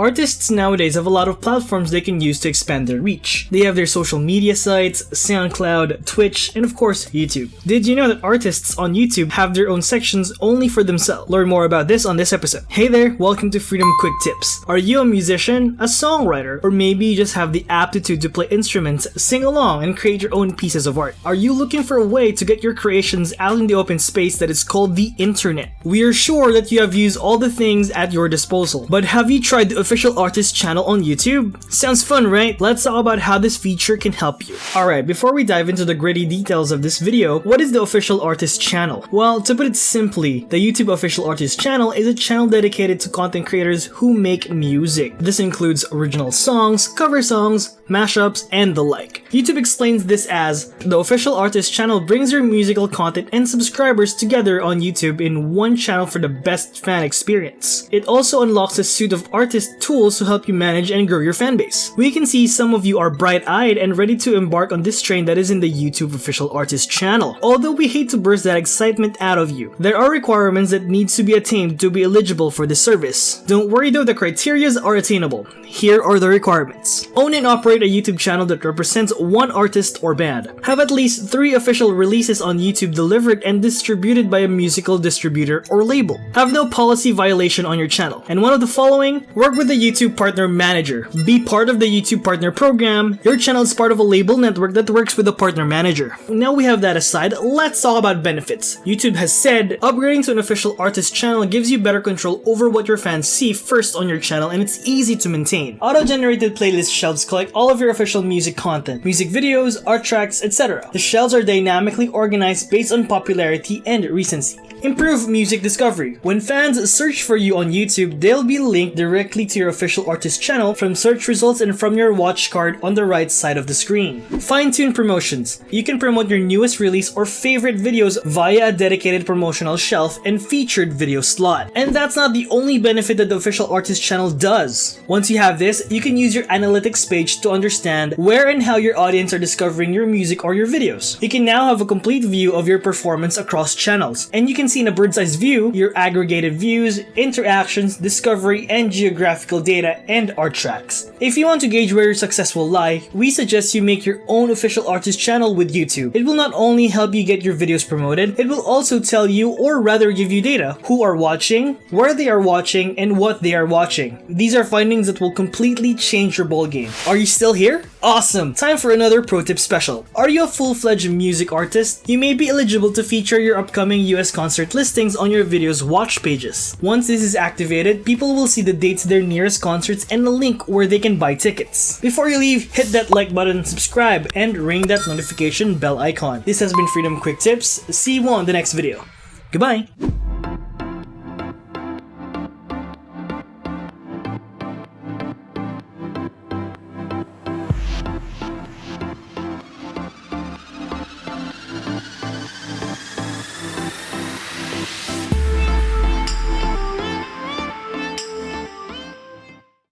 Artists nowadays have a lot of platforms they can use to expand their reach. They have their social media sites, SoundCloud, Twitch, and of course, YouTube. Did you know that artists on YouTube have their own sections only for themselves? Learn more about this on this episode. Hey there, welcome to Freedom Quick Tips. Are you a musician, a songwriter, or maybe you just have the aptitude to play instruments, sing along, and create your own pieces of art? Are you looking for a way to get your creations out in the open space that is called the internet? We are sure that you have used all the things at your disposal, but have you tried the official artist channel on YouTube? Sounds fun, right? Let's talk about how this feature can help you. Alright, before we dive into the gritty details of this video, what is the official artist channel? Well, to put it simply, the YouTube official artist channel is a channel dedicated to content creators who make music. This includes original songs, cover songs, mashups, and the like. YouTube explains this as, the official artist channel brings your musical content and subscribers together on YouTube in one channel for the best fan experience. It also unlocks a suite of artist tools to help you manage and grow your fanbase. We can see some of you are bright-eyed and ready to embark on this train that is in the YouTube official artist channel. Although we hate to burst that excitement out of you, there are requirements that needs to be attained to be eligible for this service. Don't worry though, the criterias are attainable. Here are the requirements. Own and operate a YouTube channel that represents one artist or band. Have at least three official releases on YouTube delivered and distributed by a musical distributor or label. Have no policy violation on your channel. And one of the following, work with the YouTube Partner Manager. Be part of the YouTube Partner Program. Your channel is part of a label network that works with a Partner Manager. Now we have that aside, let's talk about benefits. YouTube has said, upgrading to an official artist channel gives you better control over what your fans see first on your channel and it's easy to maintain. Auto-generated playlist shelves collect all of your official music content, music videos, art tracks, etc. The shelves are dynamically organized based on popularity and recency. Improve music discovery. When fans search for you on YouTube, they'll be linked directly to your official artist channel from search results and from your watch card on the right side of the screen. Fine-tune promotions. You can promote your newest release or favorite videos via a dedicated promotional shelf and featured video slot. And that's not the only benefit that the official artist channel does. Once you have this, you can use your analytics page to understand where and how your audience are discovering your music or your videos. You can now have a complete view of your performance across channels, and you can see in a bird's eye view your aggregated views, interactions, discovery, and geographical data and art tracks. If you want to gauge where your success will lie, we suggest you make your own official artist channel with YouTube. It will not only help you get your videos promoted, it will also tell you or rather give you data who are watching, where they are watching, and what they are watching. These are findings that will completely change your ballgame. Are you still here? Awesome! Time for another pro tip special. Are you a full-fledged music artist? You may be eligible to feature your upcoming US concert listings on your video's watch pages. Once this is activated, people will see the dates their nearest concerts and a link where they can buy tickets. Before you leave, hit that like button, subscribe, and ring that notification bell icon. This has been Freedom Quick Tips. See you on the next video. Goodbye!